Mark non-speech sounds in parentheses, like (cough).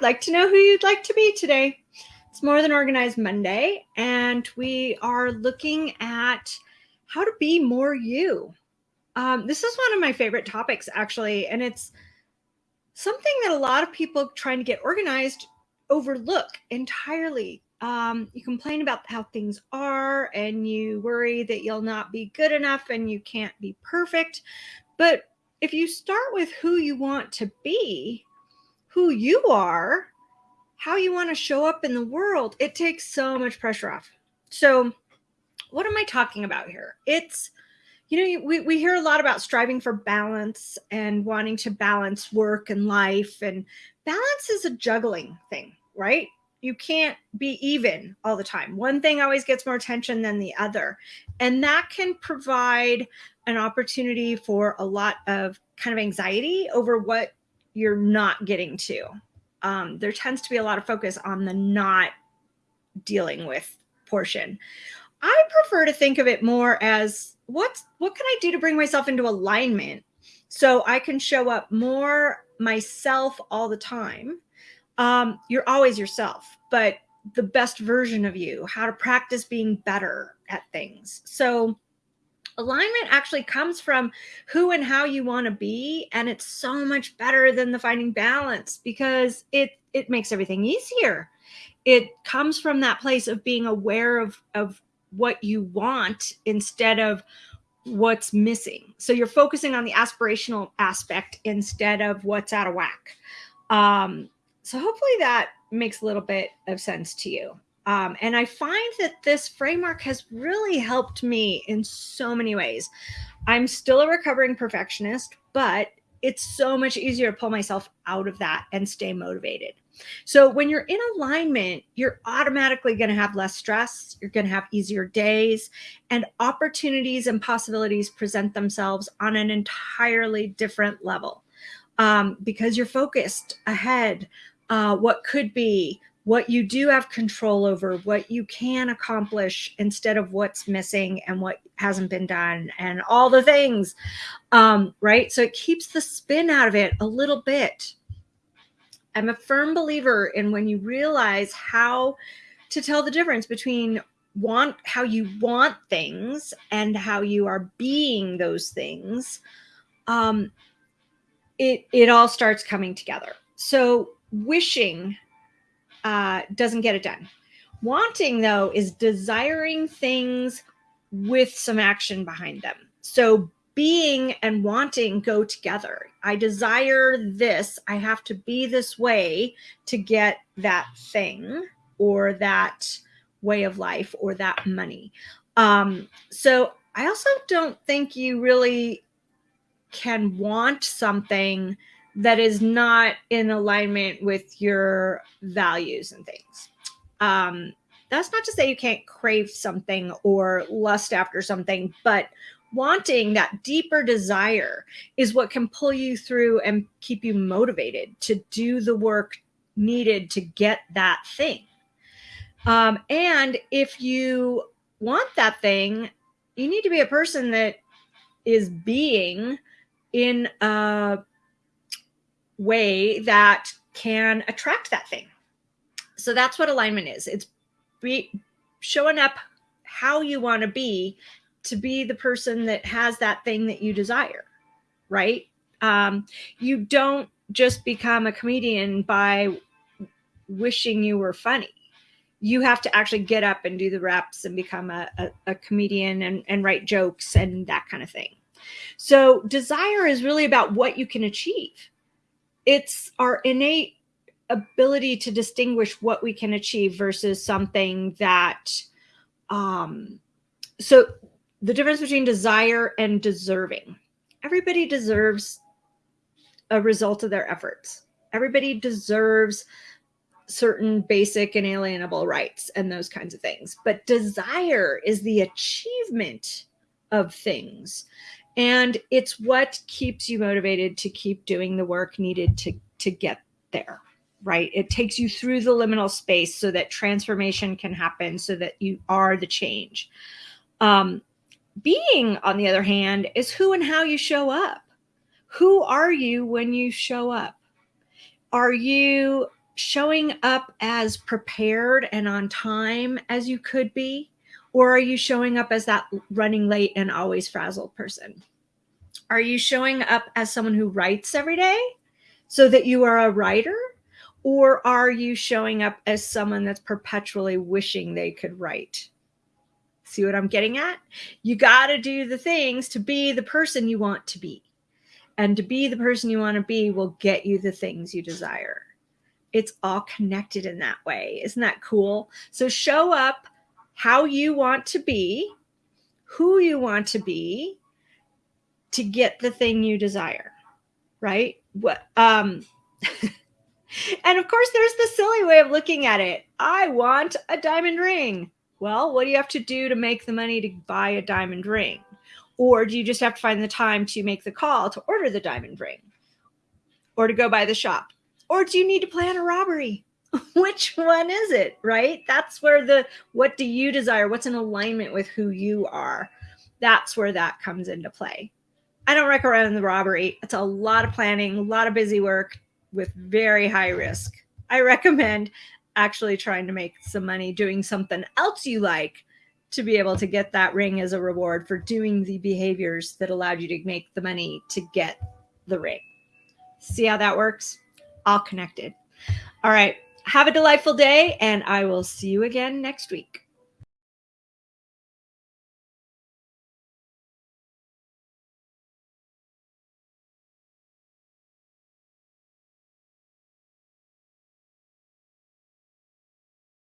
Like to know who you'd like to be today. It's More Than Organized Monday, and we are looking at how to be more you. Um, this is one of my favorite topics, actually, and it's something that a lot of people trying to get organized overlook entirely. Um, you complain about how things are, and you worry that you'll not be good enough and you can't be perfect. But if you start with who you want to be, who you are, how you want to show up in the world, it takes so much pressure off. So, what am I talking about here? It's, you know, we, we hear a lot about striving for balance and wanting to balance work and life. And balance is a juggling thing, right? You can't be even all the time. One thing always gets more attention than the other. And that can provide an opportunity for a lot of kind of anxiety over what you're not getting to. Um, there tends to be a lot of focus on the not dealing with portion. I prefer to think of it more as what what can I do to bring myself into alignment so I can show up more myself all the time. Um, you're always yourself, but the best version of you, how to practice being better at things. So alignment actually comes from who and how you want to be and it's so much better than the finding balance because it it makes everything easier. It comes from that place of being aware of of what you want instead of what's missing. So you're focusing on the aspirational aspect instead of what's out of whack. Um so hopefully that makes a little bit of sense to you um, and I find that this framework has really helped me in so many ways. I'm still a recovering perfectionist, but it's so much easier to pull myself out of that and stay motivated. So when you're in alignment, you're automatically going to have less stress. You're going to have easier days and opportunities and possibilities present themselves on an entirely different level um, because you're focused ahead, uh, what could be, what you do have control over, what you can accomplish instead of what's missing and what hasn't been done and all the things, um, right? So it keeps the spin out of it a little bit. I'm a firm believer in when you realize how to tell the difference between want how you want things and how you are being those things um it it all starts coming together so wishing uh, doesn't get it done. Wanting, though, is desiring things with some action behind them. So being and wanting go together. I desire this. I have to be this way to get that thing or that way of life or that money. Um, so I also don't think you really can want something that is not in alignment with your values and things. Um, that's not to say you can't crave something or lust after something, but wanting that deeper desire is what can pull you through and keep you motivated to do the work needed to get that thing. Um, and if you want that thing, you need to be a person that is being in a way that can attract that thing. So that's what alignment is. It's be, showing up how you want to be to be the person that has that thing that you desire, right? Um, you don't just become a comedian by wishing you were funny. You have to actually get up and do the reps and become a, a, a comedian and, and write jokes and that kind of thing. So desire is really about what you can achieve it's our innate ability to distinguish what we can achieve versus something that um so the difference between desire and deserving. Everybody deserves a result of their efforts. Everybody deserves certain basic and alienable rights and those kinds of things. But desire is the achievement of things and it's what keeps you motivated to keep doing the work needed to to get there right? It takes you through the liminal space so that transformation can happen so that you are the change. Um, being on the other hand is who and how you show up. Who are you when you show up? Are you showing up as prepared and on time as you could be? Or are you showing up as that running late and always frazzled person? Are you showing up as someone who writes every day so that you are a writer? Or are you showing up as someone that's perpetually wishing they could write? See what I'm getting at? You got to do the things to be the person you want to be. And to be the person you want to be will get you the things you desire. It's all connected in that way. Isn't that cool? So show up how you want to be, who you want to be to get the thing you desire. Right? What um (laughs) And of course, there's the silly way of looking at it. I want a diamond ring. Well, what do you have to do to make the money to buy a diamond ring? Or do you just have to find the time to make the call to order the diamond ring or to go by the shop? Or do you need to plan a robbery? (laughs) Which one is it, right? That's where the what do you desire? What's in alignment with who you are? That's where that comes into play. I don't recommend the robbery. It's a lot of planning, a lot of busy work with very high risk. I recommend actually trying to make some money doing something else you like to be able to get that ring as a reward for doing the behaviors that allowed you to make the money to get the ring. See how that works? All connected. All right. Have a delightful day, and I will see you again next week.